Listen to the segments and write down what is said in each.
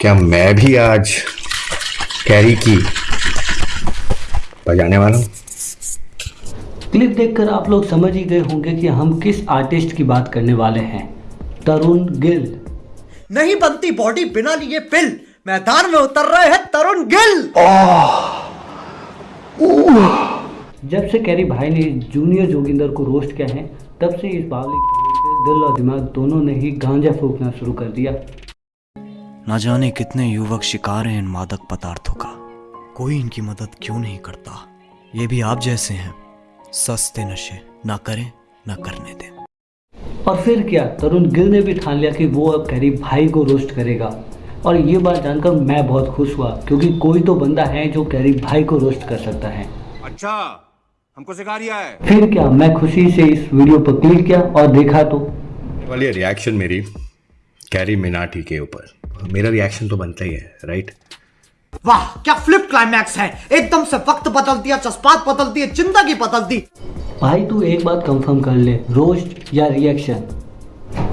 क्या मैं भी आज कैरी की बजाने वाला हूँ? क्लिप देखकर आप लोग समझ ही गए होंगे कि हम किस आर्टिस्ट की बात करने वाले हैं। तरुण गिल। नहीं बनती बॉडी बिना लिए पिल मैदान में उतर रहे हैं तरुण गिल। जब से कैरी भाई ने जूनियर जोगिंदर को रोस्ट किया है तब से इस बावली दिल और दिमाग दोनों ने ही गांजा फूकना शुरू कर दिया। ना जाने कितने युवक शिकार हैं इन मादक पदार्थों का। कोई इनकी मदद क्यों नहीं करता? ये भी आप जैसे हैं। सस्ते नशे ना करें ना करने दें। और फिर क्या? तरुण गिल ने भी ठान लिया कि वो अब कैरी भाई को रोस्ट करेगा। और ये बात जानकर मैं बहुत खुश हुआ क्योंकि कोई तो बंदा है जो कैरी भाई को रोस्ट कर सकता है। अच्छा हमको सिखा रिया है। फिर क्या? मैं खुशी से इस वीडियो पर क्लिक किया और देखा तो। वाली रिएक्शन मेरी कैरी मिनाटी के ऊपर। मेरा रिएक्शन तो बनता ही है राइट वाह क्या फ्लिप क्लाइमैक्स है? एकदम से वक्त बदल दिया जज्बात बदल दिए ज़िंदगी बदल दी। भाई तू एक बात कंफर्म कर ले रोस्ट या रिएक्शन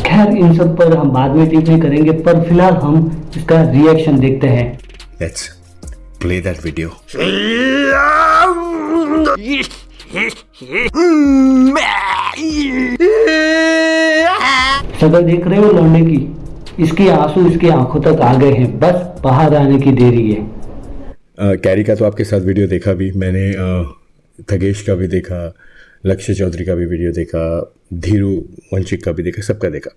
खैर इन सब पर हम बाद में टिप्पणी करेंगे पर फ़िलहाल हम इसका रिएक्शन देखते हैं। लेट्स प्ले दैट वीडियो शक्ल देख रहे हो लौंडे की? इसके आँसू इसकी आँखों तक आ गए हैं। बस बाहर आने की देरी है। कैरी का तो आपके साथ वीडियो देखा भी मैंने थगेश का भी देखा लक्ष्य चौधरी का भी वीडियो देखा धीरू वंशिक का भी देखा सबका देखा।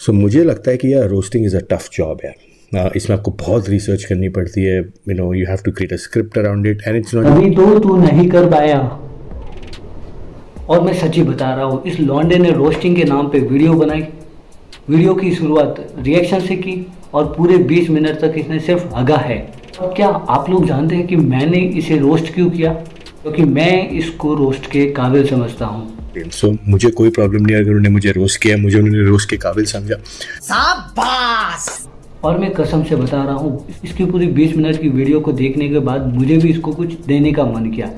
सो so, मुझे लगता है कि यार roasting is a tough job है इसमें आपको बहुत रिसर्च करनी पड़ती है you know you have to create a script around it and it's not अभी तो तू नहीं कर पाया। और मैं सच्ची बता रहा हूँ इस लॉन्डे ने रोस्टिंग के नाम पे वीडियो बनाई। वीडियो की शुरुआत रिएक्शन से की और पूरे 20 मिनट तक इसने सिर्फ़ हगा है। और क्या आप लोग जानते हैं कि मैंने इसे रोस्ट क्यों किया? क्योंकि तो मैं इसको रोस्ट के काबिल समझता हूँ। सो so, मुझे कोई प्रॉब्लम नहीं अगर उन्होंने मुझे रोस्ट किया मुझे उन्होंने रोस्ट के काबिल समझा। शाबाश! और मैं कसम से बता रहा हूँ इसकी पूरी 20 मिनट की वीडियो को देखने के बाद मुझे भी इसको कुछ देने का मन किया।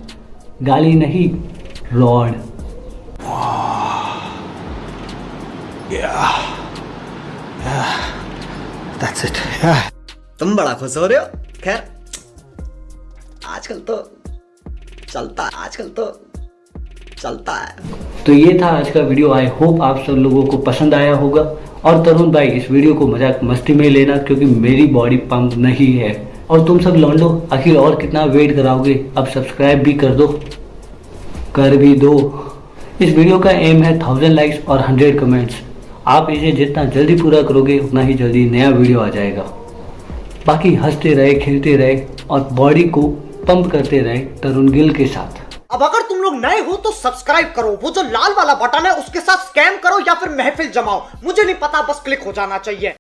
गाली नहीं रॉड That's it. तुम बड़ा खुश हो रहे हो? खैर आजकल तो चलता है आजकल तो चलता है। तो ये था आज का वीडियो। आई होप आप सब लोगों को पसंद आया होगा। और तरुण भाई इस वीडियो को मज़ाक मस्ती में लेना क्योंकि मेरी बॉडी पंप नहीं है। और तुम सब लौंडो आखिर और कितना वेट कराओगे? अब सब्सक्राइब भी कर दो। कर भी दो। इस वीडियो का एम है थाउज़ेंड लाइक्स और हंड्रेड कमेंट्स आप इसे जितना जल्दी पूरा करोगे, उतना ही जल्दी नया वीडियो आ जाएगा। बाकी हँसते रहे, खेलते रहे और बॉडी को पंप करते रहे तरुण गिल के साथ। अब अगर तुम लोग नए हो तो सब्सक्राइब करो। वो जो लाल वाला बटन है, उसके साथ स्कैम करो या फिर महफिल जमाओ। मुझे नहीं पता, बस क्लिक हो जाना चाहिए।